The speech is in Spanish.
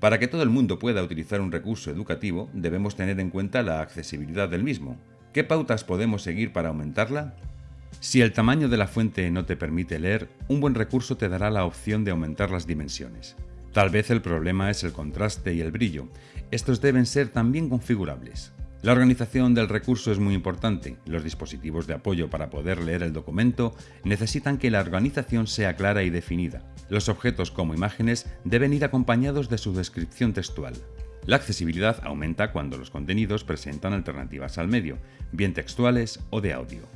Para que todo el mundo pueda utilizar un recurso educativo, debemos tener en cuenta la accesibilidad del mismo. ¿Qué pautas podemos seguir para aumentarla? Si el tamaño de la fuente no te permite leer, un buen recurso te dará la opción de aumentar las dimensiones. Tal vez el problema es el contraste y el brillo. Estos deben ser también configurables. La organización del recurso es muy importante. Los dispositivos de apoyo para poder leer el documento necesitan que la organización sea clara y definida. Los objetos como imágenes deben ir acompañados de su descripción textual. La accesibilidad aumenta cuando los contenidos presentan alternativas al medio, bien textuales o de audio.